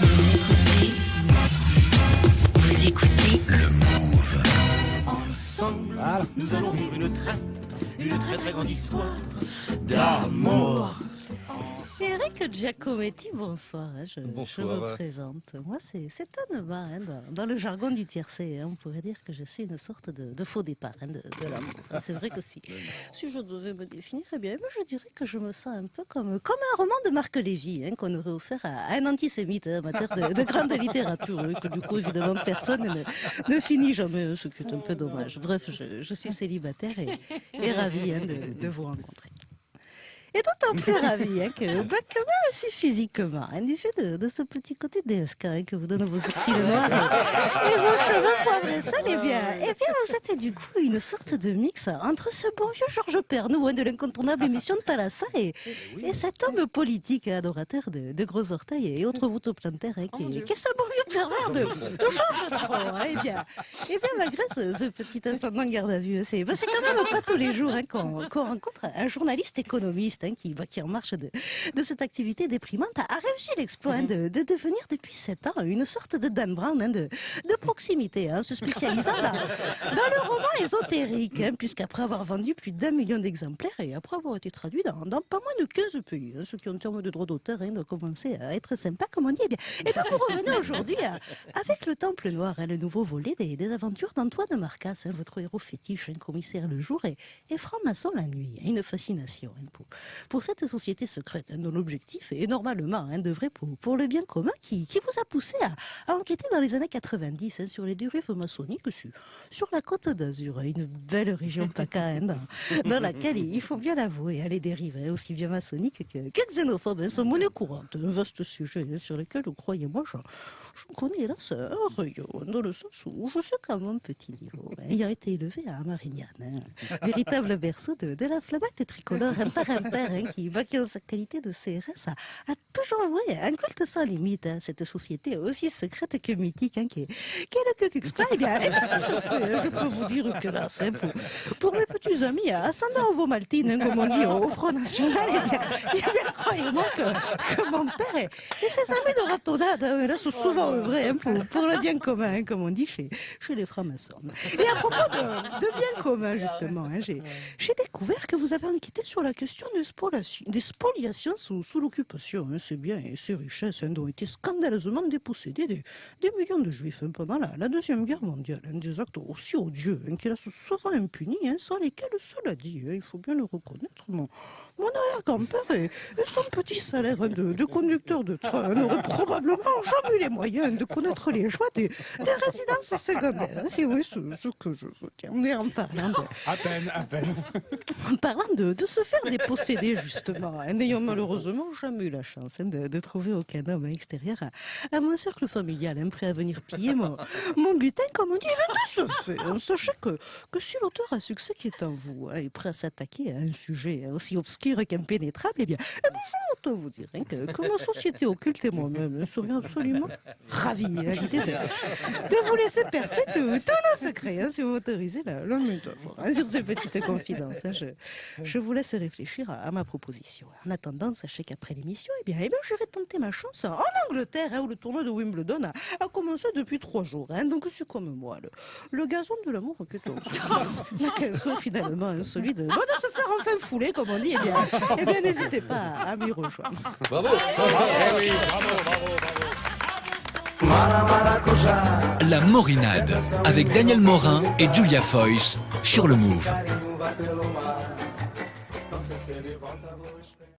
Vous écoutez Vous écoutez Le Move. Ensemble, nous allons vivre une très, une très très grande histoire d'amour. Eric Giacometti, bonsoir. hein, Je, Bonsoir. je me présente. Moi, c'est c'est Anne hein, dans, dans le jargon du tiercé. hein, on pourrait dire que je suis une sorte de, de faux départ hein, de, de C'est vrai que si, si je devais me définir, eh bien, je dirais que je me sens un peu comme, comme un roman de Marc Lévy qu'on aurait offert à, à un antisémite amateur de, de grande littérature, que du coup, évidemment, personne ne, ne finit jamais, ce qui est un peu dommage. Bref, je, je suis célibataire et, et ravie de, de vous rencontrer. Et d'autant plus ravie hein, que, moi aussi physiquement, hein, du fait de, de ce petit côté DSK hein, que vous donnent vos sourcils noirs et, et vos cheveux poivrés seuls, eh bien, eh bien, vous êtes du coup une sorte de mix entre ce bon vieux Georges Pernou hein, de l'incontournable émission de Thalassa et, et cet homme politique et adorateur de, de gros orteils et autres voûtes plantaires hein, qui, est- qui est ce bon vieux pervers de, de Georges hein, eh bien, eh bien, malgré ce, ce petit ascendant garde à vue, c'est bah, quand même pas tous les jours hein, qu'on qu'on rencontre un journaliste économiste hein, qui, bah, qui, en marche de, de cette activité déprimante, a, a réussi l'exploit hein, de, de devenir depuis sept ans une sorte de Dan Brown hein, de, de proximité, se spécialisant dans, dans le roman ésotérique, puisqu'après avoir vendu plus d'un million d'exemplaires et après avoir été traduit dans, dans pas moins de 15 pays, ce qui en termes de droits d'auteur doit commencer à être sympa, comme on dit, eh bien, eh bien, vous revenez aujourd'hui avec le Temple Noir, le nouveau volet des, des aventures d'Antoine Marcas, votre héros fétiche, un commissaire le jour et, et franc-maçon la nuit. une fascination pour, pour cette société secrète, dont l'objectif est normalement hein, d'œuvrer pour, pour le bien commun qui, vous a poussé à, enquêter dans les années 90 hein, sur les dérives maçonniques sur, la côte d'Azur, une belle région PACA hein, dans, laquelle, il faut bien l'avouer, hein, les dérives aussi bien maçonniques que, que xénophobes sont monnaie courante. Un vaste sujet sur lequel, croyez-moi, j'en j'en connais un rayon, dans le sens où je sais qu'à mon petit niveau, hein, ayant été élevé à Marignane, hein, véritable berceau de, de la flamette tricolore, un père hein, qui, en sa qualité de CRS, a, a toujours voué un culte sans limite à cette société aussi secrète que mythique, hein, qui, est, qui est le Ku Klux. Eh bien, hein, je peux vous dire que là, c'est pour, pour mes petits amis ascendant Ovomaltine, hein, comme on dit au Front National, eh bien, eh bien croyez-moi que, que mon père et, et ses amis de ratonnade, hein, là, sont souvent œuvrés hein, pour, le bien commun, hein, comme on dit chez, chez les francs-maçons. Et à propos de, bien commun, justement, hein, j'ai j'ai découvert que vous avez enquêté sur la question des, spoliations- sous, l'occupation. hein, ces biens et ces richesses hein, ont été scandaleusement dépossédés des, millions de juifs hein, pendant la, Deuxième Guerre mondiale. hein, des actes aussi odieux qui restent souvent impunis, sans lesquels, cela dit, il faut bien le reconnaître, mon, mon arrière-grand-père et, son petit salaire de, conducteur de train n'auraient probablement jamais eu les moyens de connaître les joies des, des résidences secondaires. si vous ce, que je dire. Mais en parlant À peine, à peine. En parlant de, se faire déposséder, justement, hein, n'ayant malheureusement jamais eu la chance hein, de, trouver aucun homme extérieur à, mon cercle familial, hein, prêt à venir piller mon, mon butin, comme on dit, mais de ce fait, hein, sachez que, que si l'auteur à succès qui est en vous est prêt à s'attaquer à un sujet aussi obscur qu'impénétrable, eh bien, eh bien, je vous dire que, que ma société occulte et moi-même serions absolument ravis à l'idée de, vous laisser percer tous nos secrets, si vous m'autorisez la, la métaphore. sur ces petites confidences, je, je vous laisse réfléchir à, à ma proposition. En attendant, sachez qu'après l'émission, eh bien, eh bien, j'irai tenter ma chance en Angleterre, hein, où le tournoi de Wimbledon a, a commencé depuis trois jours. hein. donc, c'est comme moi, le, le gazon de l'amour plutôt. Qu'elle soit finalement hein, celui de, bon, de se faire enfin fouler, comme on dit, eh bien, eh bien, n'hésitez pas à, à m'y rejoindre. Bravo. Eh oui, bravo, bravo, bravo. La Morinade avec Daniel Morin et Julia Foyce sur le Move. vai pelo mar. Não sei se ele volta, vou esperar.